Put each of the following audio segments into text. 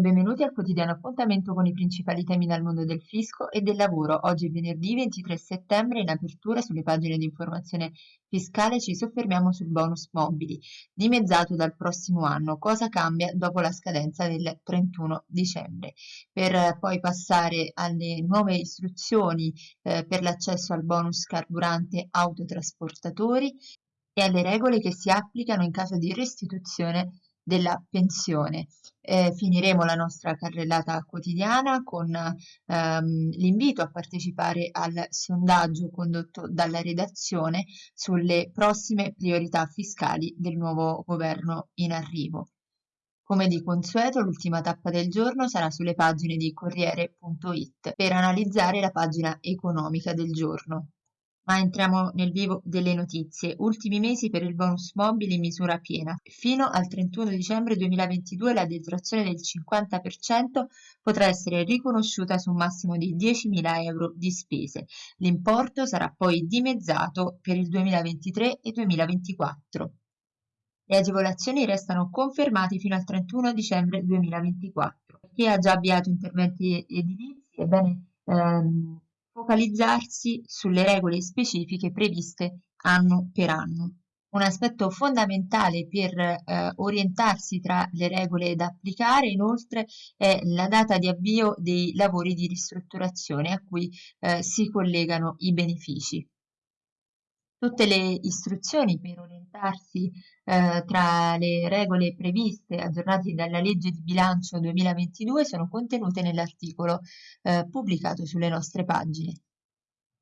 e benvenuti al quotidiano appuntamento con i principali temi dal mondo del fisco e del lavoro. Oggi è venerdì 23 settembre, in apertura sulle pagine di informazione fiscale ci soffermiamo sul bonus mobili, dimezzato dal prossimo anno. Cosa cambia dopo la scadenza del 31 dicembre? Per poi passare alle nuove istruzioni eh, per l'accesso al bonus carburante autotrasportatori e alle regole che si applicano in caso di restituzione della pensione. Eh, finiremo la nostra carrellata quotidiana con ehm, l'invito a partecipare al sondaggio condotto dalla redazione sulle prossime priorità fiscali del nuovo governo in arrivo. Come di consueto, l'ultima tappa del giorno sarà sulle pagine di Corriere.it per analizzare la pagina economica del giorno. Ma entriamo nel vivo delle notizie. Ultimi mesi per il bonus mobile in misura piena. Fino al 31 dicembre 2022 la detrazione del 50% potrà essere riconosciuta su un massimo di 10.000 euro di spese. L'importo sarà poi dimezzato per il 2023 e 2024. Le agevolazioni restano confermate fino al 31 dicembre 2024. Chi ha già avviato interventi edilizi, ebbene, ehm, focalizzarsi sulle regole specifiche previste anno per anno. Un aspetto fondamentale per eh, orientarsi tra le regole da applicare inoltre è la data di avvio dei lavori di ristrutturazione a cui eh, si collegano i benefici. Tutte le istruzioni per orientarsi eh, tra le regole previste aggiornate dalla legge di bilancio 2022 sono contenute nell'articolo eh, pubblicato sulle nostre pagine.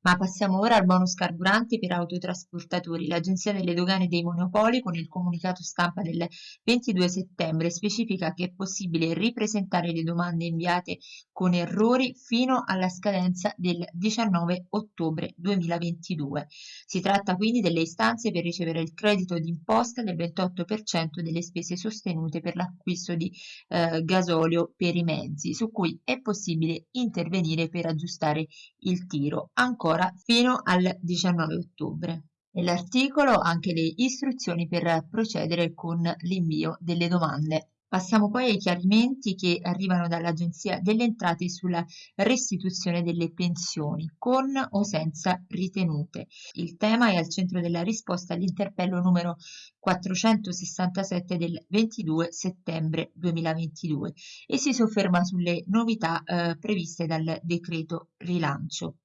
Ma passiamo ora al bonus carburanti per autotrasportatori. L'Agenzia delle Dogane dei Monopoli, con il comunicato stampa del 22 settembre, specifica che è possibile ripresentare le domande inviate con errori fino alla scadenza del 19 ottobre 2022. Si tratta quindi delle istanze per ricevere il credito d'imposta del 28% delle spese sostenute per l'acquisto di eh, gasolio per i mezzi, su cui è possibile intervenire per aggiustare il tiro. Ancora ancora fino al 19 ottobre. Nell'articolo anche le istruzioni per procedere con l'invio delle domande. Passiamo poi ai chiarimenti che arrivano dall'Agenzia delle Entrate sulla restituzione delle pensioni, con o senza ritenute. Il tema è al centro della risposta all'interpello numero 467 del 22 settembre 2022 e si sofferma sulle novità eh, previste dal decreto rilancio.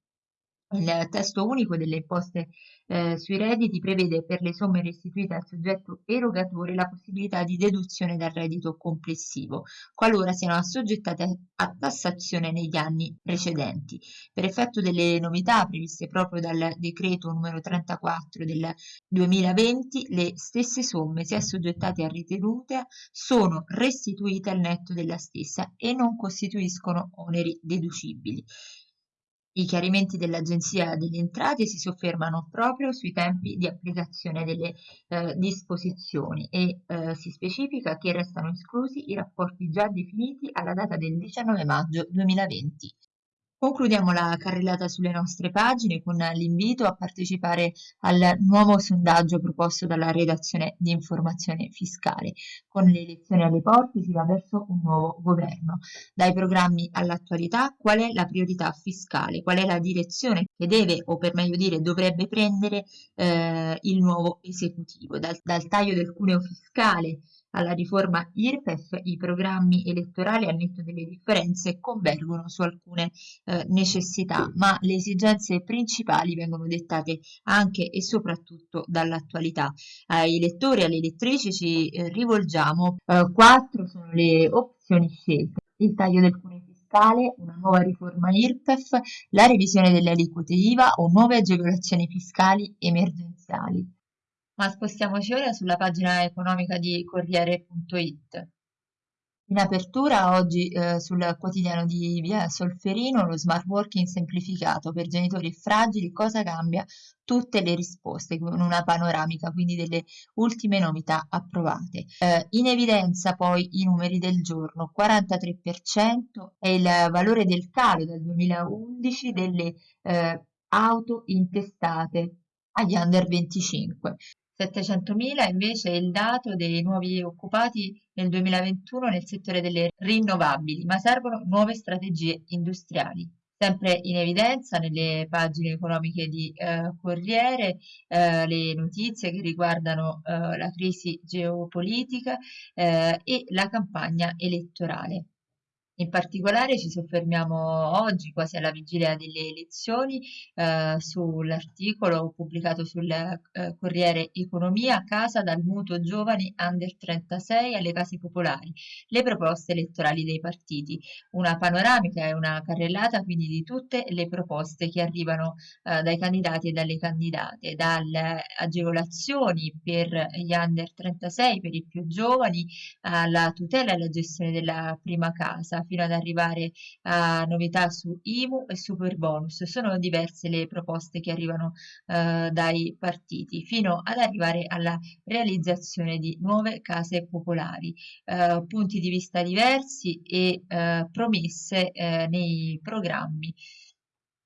Il testo unico delle imposte eh, sui redditi prevede per le somme restituite al soggetto erogatore la possibilità di deduzione dal reddito complessivo, qualora siano assoggettate a tassazione negli anni precedenti. Per effetto delle novità previste proprio dal decreto numero 34 del 2020, le stesse somme, se assoggettate a ritenuta, sono restituite al netto della stessa e non costituiscono oneri deducibili. I chiarimenti dell'Agenzia delle Entrate si soffermano proprio sui tempi di applicazione delle eh, disposizioni e eh, si specifica che restano esclusi i rapporti già definiti alla data del 19 maggio 2020. Concludiamo la carrellata sulle nostre pagine con l'invito a partecipare al nuovo sondaggio proposto dalla redazione di informazione fiscale. Con le elezioni alle porte si va verso un nuovo governo. Dai programmi all'attualità, qual è la priorità fiscale? Qual è la direzione che deve, o per meglio dire dovrebbe prendere eh, il nuovo esecutivo? Dal, dal taglio del cuneo fiscale alla riforma IRPEF i programmi elettorali a netto delle differenze convergono su alcune eh, necessità, ma le esigenze principali vengono dettate anche e soprattutto dall'attualità. Ai lettori e alle lettrici ci eh, rivolgiamo. Eh, quattro sono le opzioni scelte. Il taglio del cuneo fiscale, una nuova riforma IRPEF, la revisione delle aliquote IVA o nuove agevolazioni fiscali emergenziali. Ma spostiamoci ora sulla pagina economica di Corriere.it. In apertura oggi eh, sul quotidiano di Via Solferino lo smart working semplificato per genitori fragili, cosa cambia? Tutte le risposte con una panoramica quindi delle ultime novità approvate. Eh, in evidenza poi i numeri del giorno, 43% è il valore del calo dal 2011 delle eh, auto intestate agli under 25. 700.000 invece è il dato dei nuovi occupati nel 2021 nel settore delle rinnovabili, ma servono nuove strategie industriali. Sempre in evidenza nelle pagine economiche di eh, Corriere eh, le notizie che riguardano eh, la crisi geopolitica eh, e la campagna elettorale. In particolare ci soffermiamo oggi, quasi alla vigilia delle elezioni, eh, sull'articolo pubblicato sul eh, Corriere Economia, Casa dal mutuo giovani under 36 alle case popolari, le proposte elettorali dei partiti. Una panoramica e una carrellata quindi di tutte le proposte che arrivano eh, dai candidati e dalle candidate, dalle agevolazioni per gli under 36, per i più giovani, alla tutela e alla gestione della prima casa fino ad arrivare a novità su IMU e Superbonus. Sono diverse le proposte che arrivano eh, dai partiti, fino ad arrivare alla realizzazione di nuove case popolari. Eh, punti di vista diversi e eh, promesse eh, nei programmi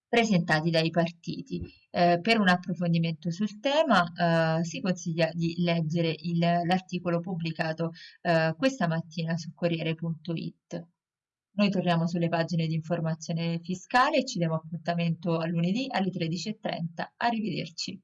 presentati dai partiti. Eh, per un approfondimento sul tema eh, si consiglia di leggere l'articolo pubblicato eh, questa mattina su Corriere.it. Noi torniamo sulle pagine di informazione fiscale e ci diamo appuntamento a lunedì alle 13.30. Arrivederci.